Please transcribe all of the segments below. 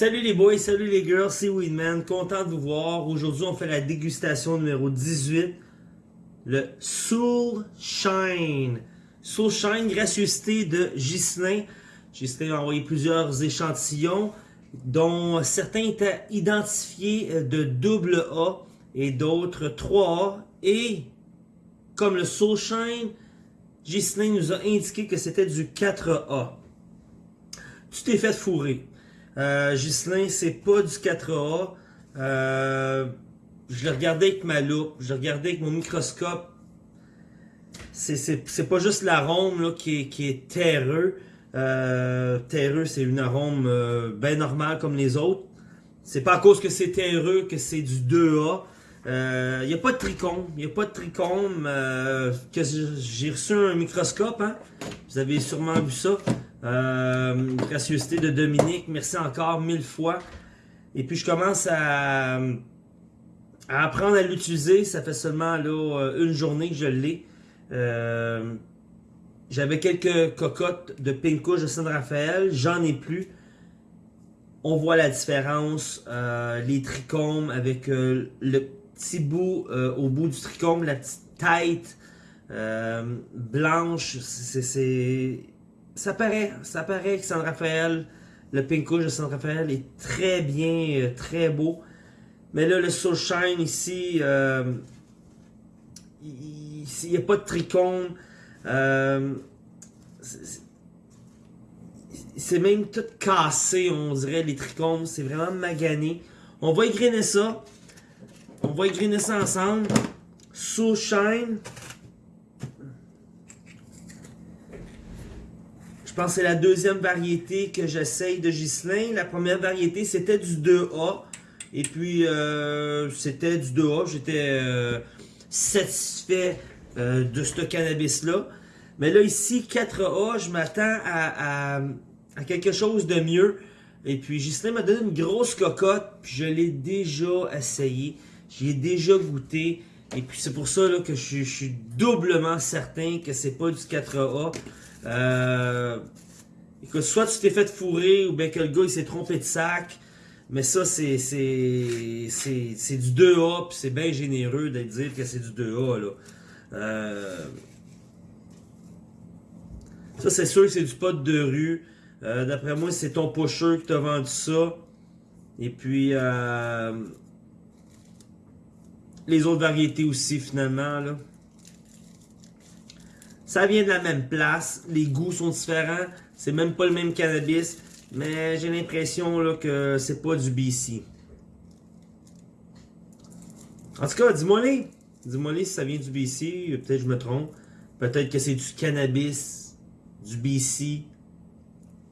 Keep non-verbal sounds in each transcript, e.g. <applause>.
Salut les boys, salut les girls, c'est Weedman, content de vous voir. Aujourd'hui, on fait la dégustation numéro 18, le Soul Shine. Soul Shine, gracieuseté de Ghislain. Ghislain a envoyé plusieurs échantillons, dont certains étaient identifiés de double A et d'autres 3A. Et comme le Soul Shine, Ghislain nous a indiqué que c'était du 4A. Tu t'es fait fourrer. Euh, Ghislain, c'est pas du 4A. Euh, je le regardais avec ma loupe, je le regardais avec mon microscope. C'est pas juste l'arôme qui, est, terreux. Euh, terreux, c'est une arôme euh, bien normale comme les autres. C'est pas à cause que c'est terreux que c'est du 2A. Il n'y a pas de trichome. Il n'y a pas de trichome. J'ai reçu un microscope. Hein? Vous avez sûrement vu ça. Euh, gracieuseté de Dominique, merci encore mille fois. Et puis je commence à, à apprendre à l'utiliser. Ça fait seulement euh, une journée que je l'ai. Euh, J'avais quelques cocottes de Pinkouche de Saint-Raphaël. J'en ai plus. On voit la différence. Euh, les trichomes avec le petit bout au bout du trichome, la petite tête blanche. C'est ça paraît, ça paraît que San Rafael, le Pinkouche de San Rafael est très bien, euh, très beau. Mais là, le Soul Shine ici, euh, il n'y a pas de trichome. Euh, c'est même tout cassé, on dirait, les trichomes. C'est vraiment magané. On va égriner ça. On va égriner ça ensemble. Soul Shine. C'est la deuxième variété que j'essaye de Ghislain. La première variété, c'était du 2A. Et puis, euh, c'était du 2A. J'étais euh, satisfait euh, de ce cannabis-là. Mais là, ici, 4A, je m'attends à, quelque chose de mieux. Et puis, Ghislain m'a donné une grosse cocotte. Puis, je l'ai déjà essayé. J'y ai déjà goûté. Et puis, c'est pour ça que je, je suis doublement certain que c'est pas du 4A. Euh, soit tu t'es fait fourrer ou bien que le gars il s'est trompé de sac. Mais ça, c'est du 2A, puis c'est bien généreux de dire que c'est du 2A. Là. Euh, ça, c'est sûr que c'est du pot de rue. Euh, D'après moi, c'est ton pusher qui t'a vendu ça. Et puis, euh, les autres variétés aussi, finalement. Là. Ça vient de la même place. Les goûts sont différents. C'est même pas le même cannabis. Mais j'ai l'impression que c'est pas du BC. En tout cas, dis-moi les. Dis-moi les si ça vient du BC. Peut-être que je me trompe. Peut-être que c'est du cannabis. Du BC.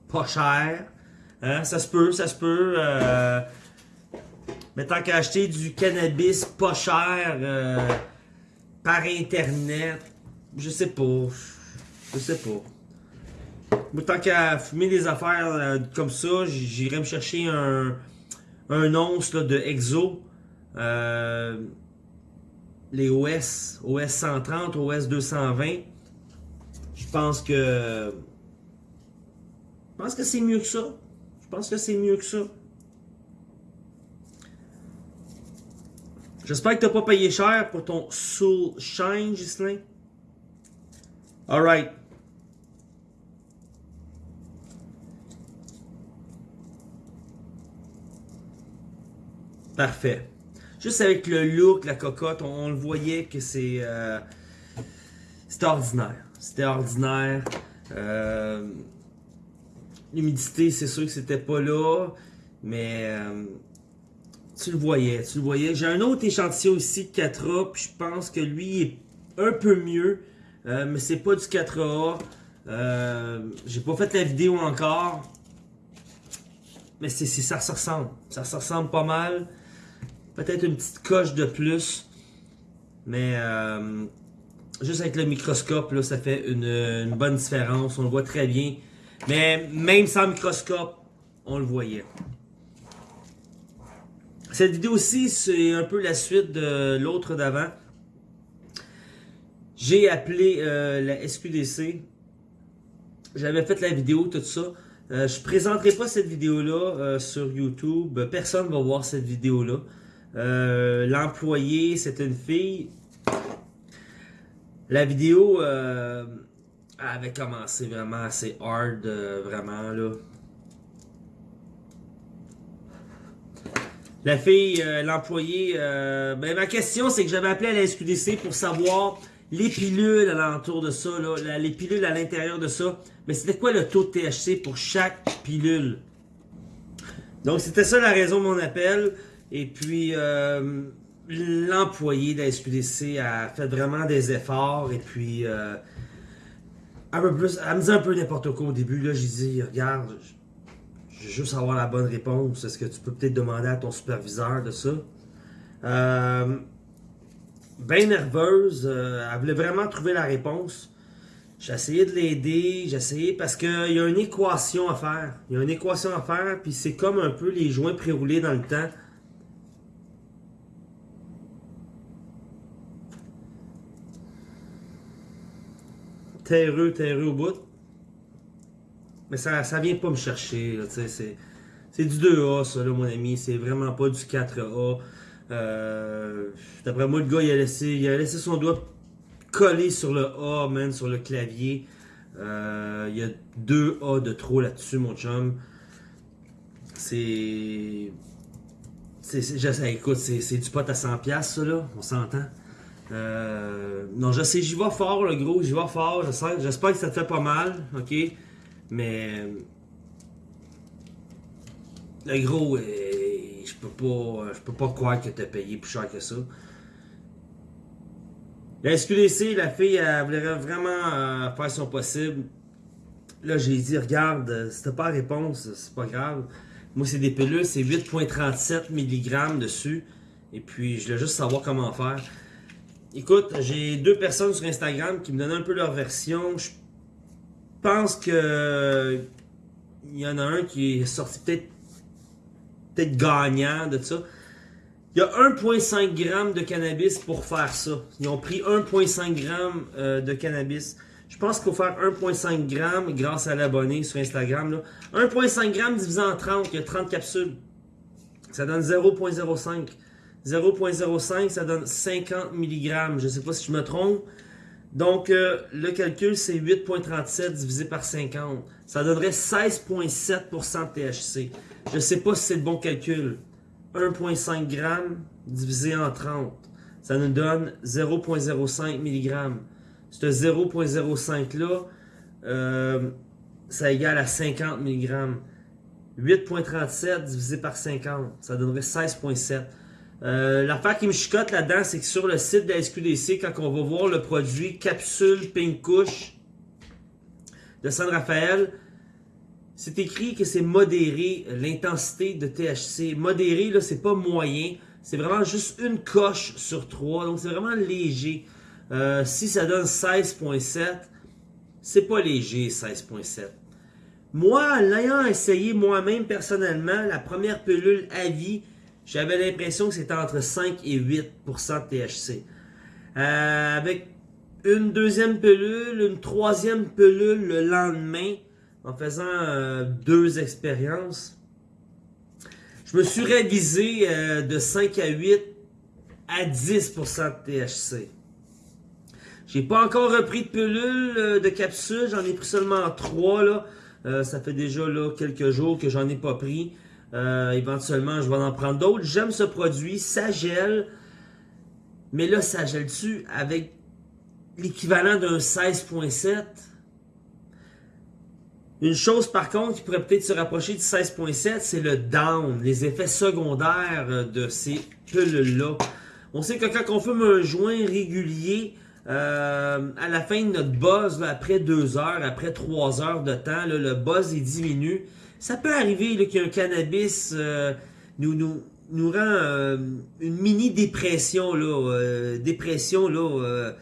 Pas cher. Hein? Ça se peut, ça se peut. Euh... Mais tant qu'à acheter du cannabis pas cher euh, par internet, je sais pas. Je sais pas. Tant qu'à fumer des affaires euh, comme ça, j'irai me chercher un, un once de Exo. Euh, les OS, OS 130, OS 220. Je pense que. Je pense que c'est mieux que ça. Je pense que c'est mieux que ça. J'espère que t'as pas payé cher pour ton Soul Shine, Gislain. Alright. Parfait. Juste avec le look, la cocotte, on, le voyait que c'est... Euh, c'était ordinaire. C'était ordinaire. Euh, L'humidité, c'est sûr que c'était pas là. Mais... Euh, tu le voyais, tu le voyais. J'ai un autre échantillon ici de 4A, puis je pense que lui est un peu mieux. Euh, mais c'est pas du 4A. Euh, J'ai pas fait la vidéo encore. Mais ça se ressemble. Ça se ressemble pas mal. Peut-être une petite coche de plus. Mais euh, juste avec le microscope, là, ça fait une, une, bonne différence. On le voit très bien. Mais même sans microscope, on le voyait. Cette vidéo-ci, c'est un peu la suite de l'autre d'avant. J'ai appelé euh, la SQDC. J'avais fait la vidéo, tout ça. Euh, je présenterai pas cette vidéo-là euh, sur YouTube. Personne va voir cette vidéo-là. L'employé, c'est une fille. La vidéo avait commencé vraiment assez hard, vraiment là. La fille, l'employé, ben ma question c'est que j'avais appelé à la SQDC pour savoir les pilules alentour de ça, les pilules à l'intérieur de ça. Mais c'était quoi le taux de THC pour chaque pilule? Donc c'était ça la raison de mon appel. Et puis euh, l'employé de la SQDC a fait vraiment des efforts. Et puis euh, un elle me disait un peu n'importe quoi au début. Là, j'ai dit, regarde, je je veux juste avoir la bonne réponse. Est-ce que tu peux peut-être demander à ton superviseur de ça? Euh, bien nerveuse, euh, elle voulait vraiment trouver la réponse. J'ai essayé de l'aider, j'ai essayé parce qu'il y a une équation à faire. Il y a une équation à faire, puis c'est comme un peu les joints préroulés dans le temps. Terreux, terreux au bout. Mais ça, ça vient pas me chercher. C'est du 2A, ça, là, mon ami. C'est vraiment pas du 4A. Euh, D'après moi, le gars, il a, laissé, il a laissé son doigt collé sur le A, man, sur le clavier. Euh, il y a deux A de trop là-dessus, mon chum. C'est... c'est- écoute, c'est du pot à 100$, ça, là. On s'entend. Euh, non, je sais, j'y vais fort, le gros. J'y vais fort. J'espère que ça te fait pas mal, OK? Mais... Le gros, peux pas, je peux pas croire que t'as payé plus cher que ça. La SQDC, la fille, elle voulait vraiment euh, faire son possible. Là, j'ai dit, regarde, euh, si t'as pas la réponse, c'est pas grave. Moi, c'est des pilules, c'est 8,37 mg dessus. Et puis, je voulais juste savoir comment faire. Écoute, j'ai deux personnes sur Instagram qui me donnent un peu leur version. Je pense que il y en a un qui est sorti peut-être peut-être gagnant de ça. Il y a 1,5 g de cannabis pour faire ça. Ils ont pris 1,5 g euh, de cannabis. Je pense qu'il faut faire 1,5 g grâce à l'abonné sur Instagram. là. 1,5 g divisé en 30, il y a 30 capsules. Ça donne 0,05. 0,05, ça donne 50 mg. Je ne sais pas si je me trompe. Donc, euh, le calcul, c'est 8,37 divisé par 50. Ça donnerait 16,7% de THC. Je ne sais pas si c'est le bon calcul. 1,5 g divisé en 30. Ça nous donne 0,05 mg. Ce 0,05 là, euh, ça égale à 50 mg. 8,37 divisé par 50, ça donnerait 16,7. Euh, L'affaire qui me chicote là-dedans, c'est que sur le site de la SQDC, quand on va voir le produit capsule Pink Kush de San Rafael, c'est écrit que c'est modéré l'intensité de THC. Modéré, là, c'est pas moyen. C'est vraiment juste une coche sur trois. Donc, c'est vraiment léger. Euh, si ça donne 16.7, c'est pas léger, 16.7. Moi, l'ayant essayé moi-même personnellement, la première pilule à vie, j'avais l'impression que c'était entre 5 et 8% de THC. Euh, avec une deuxième pilule, une troisième pilule le lendemain, en faisant euh, deux expériences, je me suis révisé euh, de 5 à 8 à 10% de THC. J'ai pas encore repris de pilule, euh, de capsule, j'en ai pris seulement 3 là. Euh, ça fait déjà quelques jours que j'en ai pas pris. Éventuellement, je vais en prendre d'autres. J'aime ce produit, ça gèle. Mais là, ça gèle-tu avec l'équivalent d'un 16.7? Une chose par contre qui pourrait peut-être se rapprocher du 16.7, c'est le down, les effets secondaires euh, de ces pilules-là. On sait que quand on fume un joint régulier, euh, à la fin de notre buzz, après deux heures, après trois heures de temps, le buzz il diminue. Ça peut arriver là, qu'il y a un cannabis euh, nous, nous, nous rend euh, une mini dépression là, dépression là.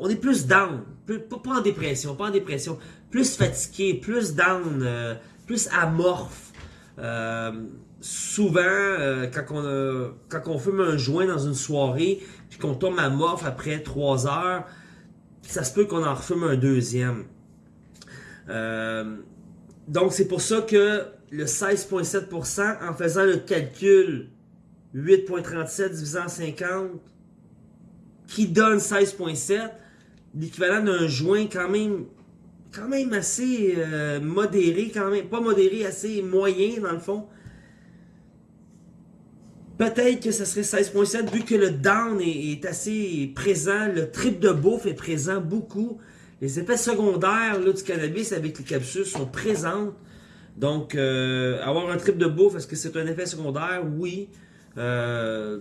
on est plus down, pas en dépression, pas en dépression, plus fatigué, plus down, euh, plus amorphe. Euh, souvent, euh, quand, on quand on fume un joint dans une soirée, puis qu'on tombe amorphe après trois heures, ça se peut qu'on en refume un deuxième. Donc, c'est pour ça que le 16,7%, en faisant le calcul 8,37 divisé en 50, qui donne 16,7, l'équivalent d'un joint quand même quand même assez euh, modéré, quand même, pas modéré, assez moyen dans le fond. Peut-être que ce serait 16.7 vu que le down est, assez présent, le trip de bouffe est présent beaucoup. Les effets secondaires là, du cannabis avec les capsules sont présentes. Donc, euh, avoir un trip de bouffe, est-ce que c'est un effet secondaire? Oui. Euh,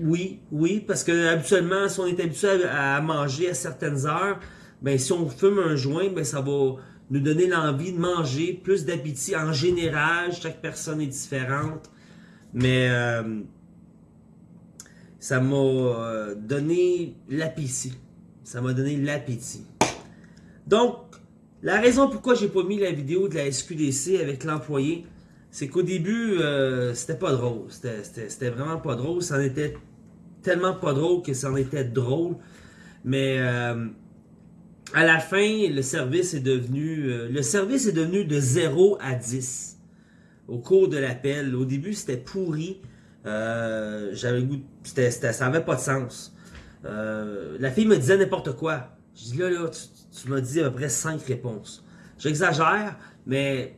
oui, oui, parce que habituellement, si on est habitué à, manger à certaines heures, ben si on fume un joint, ben ça va nous donner l'envie de manger, plus d'appétit. En général, chaque personne est différente. Mais euh, ça m'a euh, donné l'appétit. Ça m'a donné l'appétit. Donc, la raison pourquoi j'ai pas mis la vidéo de la SQDC avec l'employé, c'est qu'au début, euh, c'était pas drôle. C'était vraiment pas drôle. Ça en était tellement pas drôle que ça en était drôle. Mais euh, à la fin, le service est devenu euh, le service est devenu de 0 à 10 au cours de l'appel. Au début, c'était pourri. Euh, j'avais goût, ça avait pas de sens. la fille me disait n'importe quoi. Je dis là, là, tu, tu m'as dit à peu près 5 réponses. J'exagère, mais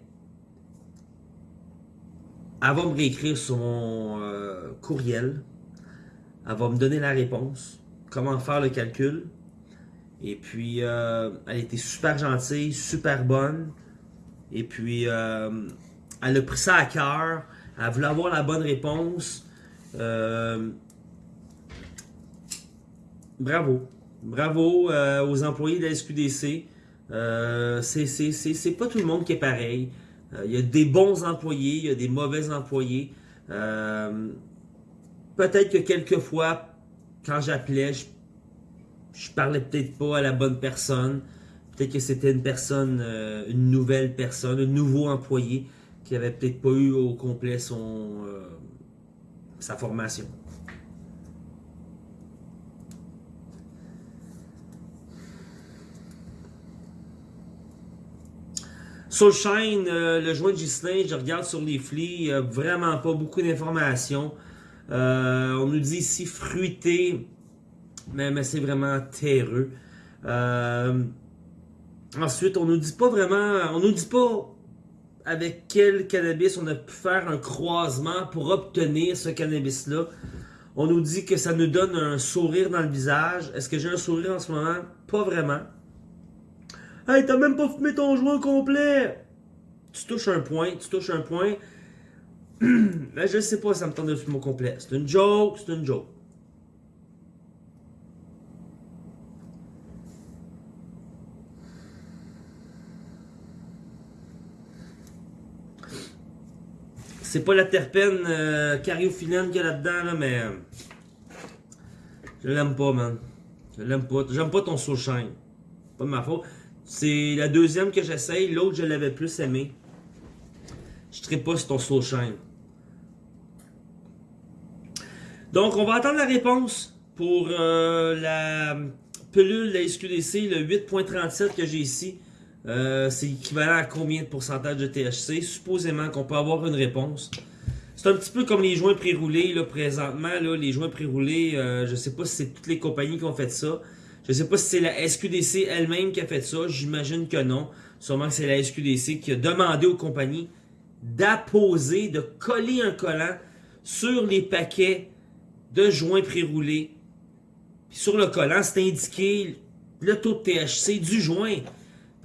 elle va me réécrire euh, courriel. Elle va me donner la réponse. Comment faire le calcul? Et puis, euh, elle était super gentille, super bonne. Et puis, euh, elle a pris ça à cœur. Elle voulait avoir la bonne réponse. bravo. Bravo aux employés de la SQDC. c'est pas tout le monde qui est pareil. Euh, il y a des bons employés, il y a des mauvais employés. Euh, peut-être que quelquefois, quand j'appelais, je, je parlais peut-être pas à la bonne personne. Peut-être que c'était une personne, euh, une nouvelle personne, un nouveau employé qui avait peut-être pas eu au complet son sa formation. Soulshine, euh, le joint de je regarde sur les flics, vraiment pas beaucoup d'informations. Euh, on nous dit ici fruité, mais, c'est vraiment terreux. Euh, ensuite, on nous dit pas vraiment, on nous dit pas avec quel cannabis on a pu faire un croisement pour obtenir ce cannabis-là. On nous dit que ça nous donne un sourire dans le visage. Est-ce que j'ai un sourire en ce moment? Pas vraiment. Hey, t'as même pas fumé ton joint complet! Tu touches un point, tu touches un point. Mais <clears throat> je sais pas si ça me tente de fumer au complet. C'est une joke, c'est une joke. C'est pas la terpène euh, cariophyllène qu'il y a là-dedans, là, mais... Euh, je l'aime pas, man. Je l'aime pas. J'aime pas ton soul-shine. Pas de ma faute. C'est la deuxième que j'essaye. L'autre, je l'avais plus aimé. Je ne pas sur ton slow shine. Donc, on va attendre la réponse pour euh, la pelule de la SQDC, le 8.37 que j'ai ici. Euh, c'est équivalent à combien de pourcentage de THC? Supposément qu'on peut avoir une réponse. C'est un petit peu comme les joints pré-roulés, là, présentement, là, les joints pré-roulés, euh, je sais pas si c'est toutes les compagnies qui ont fait ça. Je sais pas si c'est la SQDC elle-même qui a fait ça. J'imagine que non. Sûrement que c'est la SQDC qui a demandé aux compagnies d'apposer, de coller un collant sur les paquets de joints pré-roulés. sur le collant, c'était indiqué le taux de THC du joint.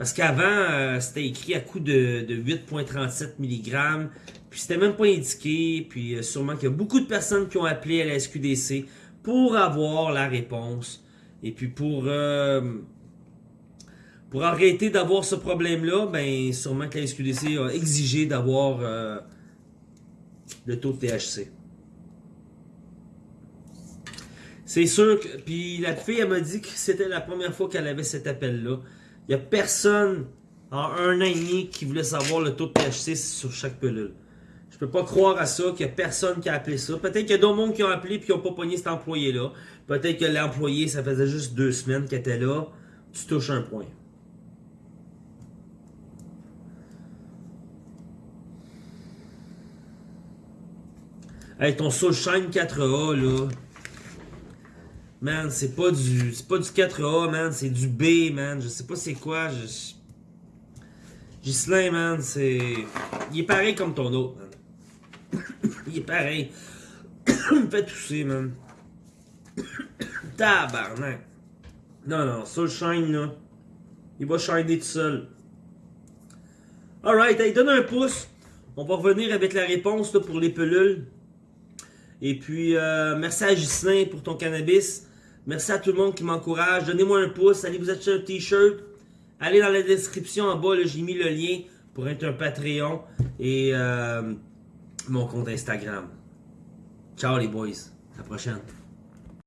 Parce qu'avant, euh, c'était écrit à coup de, 8,37 mg. Puis c'était même pas indiqué. Puis euh, sûrement qu'il y a beaucoup de personnes qui ont appelé à la SQDC pour avoir la réponse. Et puis pour, euh, pour arrêter d'avoir ce problème-là, ben sûrement que la SQDC a exigé d'avoir euh, le taux de THC. C'est sûr que. Puis la fille, elle m'a dit que c'était la première fois qu'elle avait cet appel-là. Il n'y a personne en un an et demi qui voulait savoir le taux de THC sur chaque pilule. Je peux pas croire à ça, qu'il n'y a personne qui a appelé ça. Peut-être qu'il y a d'autres monde qui ont appelé et qui n'ont pas pogné cet employé-là. Peut-être que l'employé, ça faisait juste deux semaines qu'il était là. Tu touches un point. Hey, ton Soulshine 4A, là, Man, c'est pas du. C'est pas du 4A, man. C'est du B, man. Je sais pas c'est quoi. Je... Gislain, man, c'est. Il est pareil comme ton autre, man. Il est pareil. Il me fait tousser, man. Tabarnak. Non, non, Soulshine, là. Il va shiner tout seul. Alright, hey, donne un pouce. On va revenir avec la réponse là, pour les pelules. Et puis, euh, merci à Gislain pour ton cannabis. Merci à tout le monde qui m'encourage. Donnez-moi un pouce. Allez vous acheter un t-shirt. Allez dans la description en bas. J'ai mis le lien pour être un Patreon. Et euh, mon compte Instagram. Ciao les boys. À la prochaine.